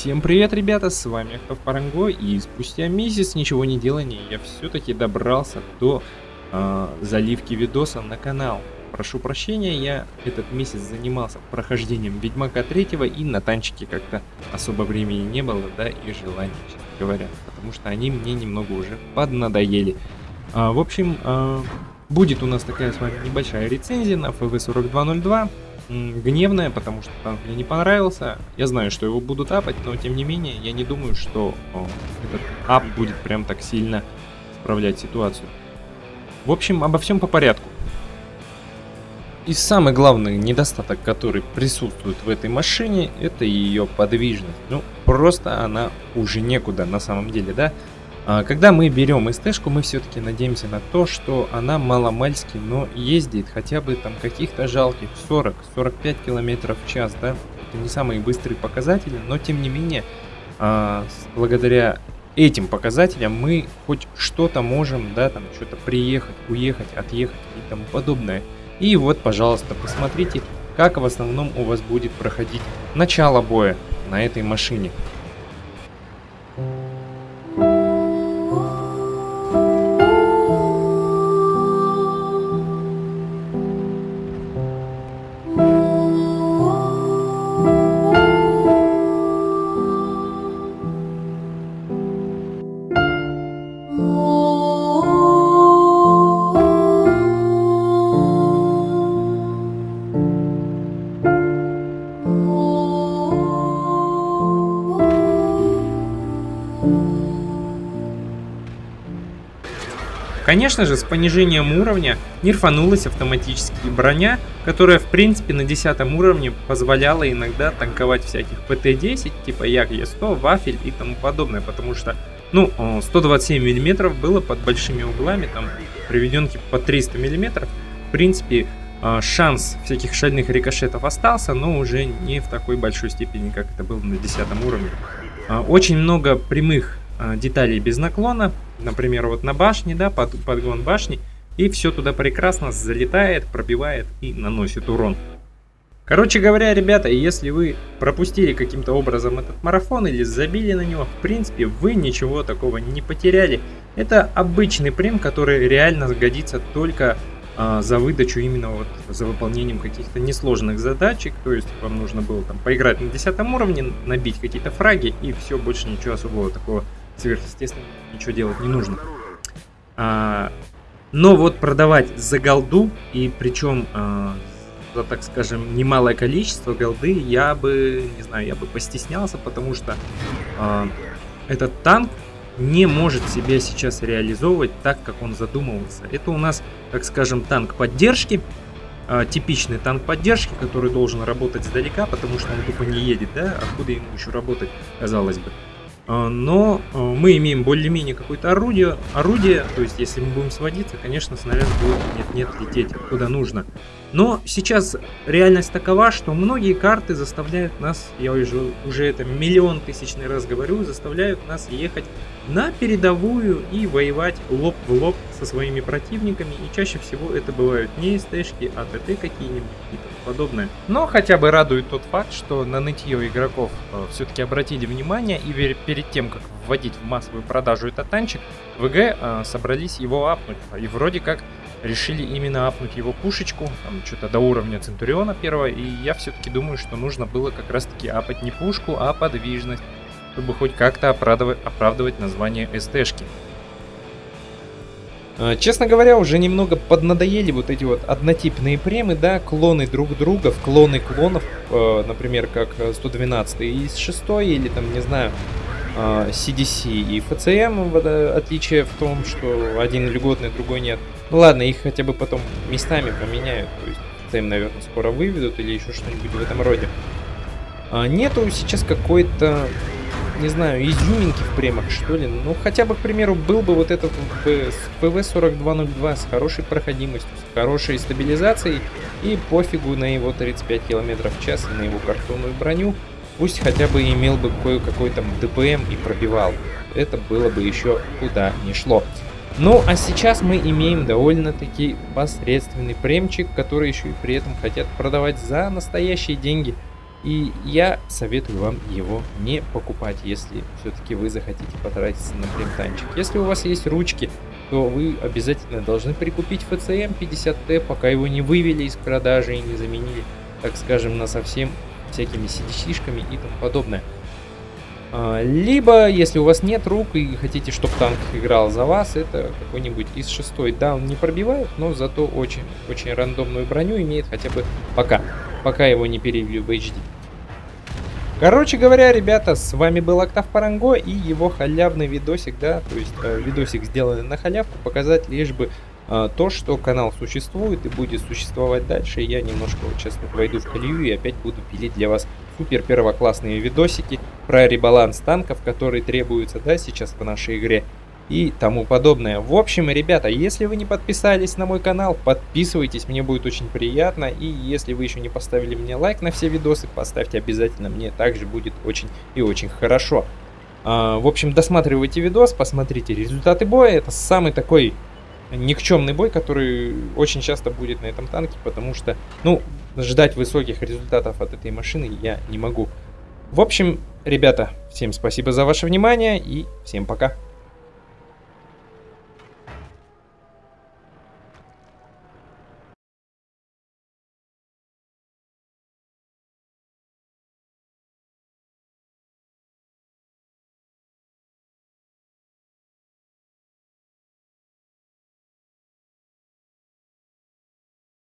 Всем привет, ребята, с вами Автопаранго, и спустя месяц ничего не делания я все-таки добрался до э, заливки видоса на канал. Прошу прощения, я этот месяц занимался прохождением Ведьмака 3 и на танчике как-то особо времени не было, да, и желания, честно говоря, потому что они мне немного уже поднадоели. А, в общем, а, будет у нас такая с вами небольшая рецензия на FV4202 гневная, потому что танк мне не понравился. Я знаю, что его будут апать, но тем не менее, я не думаю, что о, этот ап будет прям так сильно справлять ситуацию. В общем, обо всем по порядку. И самый главный недостаток, который присутствует в этой машине, это ее подвижность. Ну, просто она уже некуда на самом деле, да? А, когда мы берем СТ-шку, мы все-таки надеемся на то, что она маломальски, но ездит хотя бы там каких-то жалких 40-45 км в час, да? Это не самые быстрые показатели, но тем не менее, а, благодаря этим показателям мы хоть что-то можем, да, там что-то приехать, уехать, отъехать и тому подобное. И вот, пожалуйста, посмотрите, как в основном у вас будет проходить начало боя на этой машине. Конечно же, с понижением уровня нерфанулась автоматически броня, которая в принципе на 10 уровне позволяла иногда танковать всяких ПТ-10, типа Як-Е100, Вафель и тому подобное, потому что ну, 127 мм было под большими углами, там приведенки по 300 мм. В принципе, а, шанс всяких шальных рикошетов остался, но уже не в такой большой степени, как это было на 10 уровне. А, очень много прямых деталей без наклона, например, вот на башне, да, под, подгон башни, и все туда прекрасно залетает, пробивает и наносит урон. Короче говоря, ребята, если вы пропустили каким-то образом этот марафон или забили на него, в принципе, вы ничего такого не потеряли. Это обычный прем, который реально годится только а, за выдачу именно вот за выполнением каких-то несложных задачек. То есть вам нужно было там поиграть на 10 уровне, набить какие-то фраги и все, больше ничего особого такого сверхъестественно ничего делать не нужно. А, но вот продавать за голду, и причем а, за, так скажем, немалое количество голды, я бы, не знаю, я бы постеснялся, потому что а, этот танк не может себя сейчас реализовывать так, как он задумывался. Это у нас, так скажем, танк поддержки, а, типичный танк поддержки, который должен работать сдалека, потому что он тупо не едет, да, откуда ему еще работать, казалось бы. А, но а, мы имеем более-менее какое-то орудие, орудие, то есть если мы будем сводиться, конечно, снаряд будет нет-нет лететь куда нужно. Но сейчас реальность такова, что многие карты заставляют нас, я уже, уже это миллион тысячный раз говорю, заставляют нас ехать на передовую и воевать лоб в лоб со своими противниками. И чаще всего это бывают не СТшки, а ТТ какие-нибудь и тому подобное. Но хотя бы радует тот факт, что на нытье игроков э, все-таки обратили внимание и перед тем, как вводить в массовую продажу этот танчик, ВГ э, собрались его апнуть. И вроде как решили именно апнуть его пушечку, там что-то до уровня Центуриона первого, и я все-таки думаю, что нужно было как раз-таки апать не пушку, а подвижность, чтобы хоть как-то оправдывать, оправдывать название СТшки. А, честно говоря, уже немного поднадоели вот эти вот однотипные премы, да, клоны друг друга, в клоны клонов, э, например, как 112 из 6 или там, не знаю, CDC а, и FCM, отличие в том, что один льготный, другой нет. Ну ладно, их хотя бы потом местами поменяют, то есть FCM, наверное, скоро выведут или еще что-нибудь в этом роде. А нету сейчас какой-то, не знаю, изюминки в премах, что ли. Ну, хотя бы, к примеру, был бы вот этот PV4202 с хорошей проходимостью, с хорошей стабилизацией и пофигу на его 35 км в час и на его картонную броню. Пусть хотя бы имел бы кое-какой там ДПМ и пробивал. Это было бы еще куда не шло. Ну, а сейчас мы имеем довольно-таки посредственный премчик, который еще и при этом хотят продавать за настоящие деньги. И я советую вам его не покупать, если все-таки вы захотите потратиться на племтанчик. Если у вас есть ручки, то вы обязательно должны прикупить FCM 50T, пока его не вывели из продажи и не заменили, так скажем, на совсем всякими CDC-шками и тому подобное. А, либо, если у вас нет рук и хотите, чтобы танк играл за вас, это какой-нибудь из 6 Да, он не пробивает, но зато очень, очень рандомную броню имеет хотя бы пока. Пока его не перевели в HD. Короче говоря, ребята, с вами был Октав Паранго и его халявный видосик, да, то есть э, видосик сделанный на халявку, показать лишь бы то, что канал существует и будет существовать дальше. Я немножко вот войду в колею и опять буду пилить для вас супер первоклассные видосики про ребаланс танков, которые требуются, да, сейчас в нашей игре и тому подобное. В общем, ребята, если вы не подписались на мой канал, подписывайтесь, мне будет очень приятно. И если вы еще не поставили мне лайк на все видосы, поставьте обязательно, мне также будет очень и очень хорошо. А, в общем, досматривайте видос, посмотрите результаты боя. Это самый такой никчемный бой, который очень часто будет на этом танке, потому что, ну, ждать высоких результатов от этой машины я не могу. В общем, ребята, всем спасибо за ваше внимание и всем пока.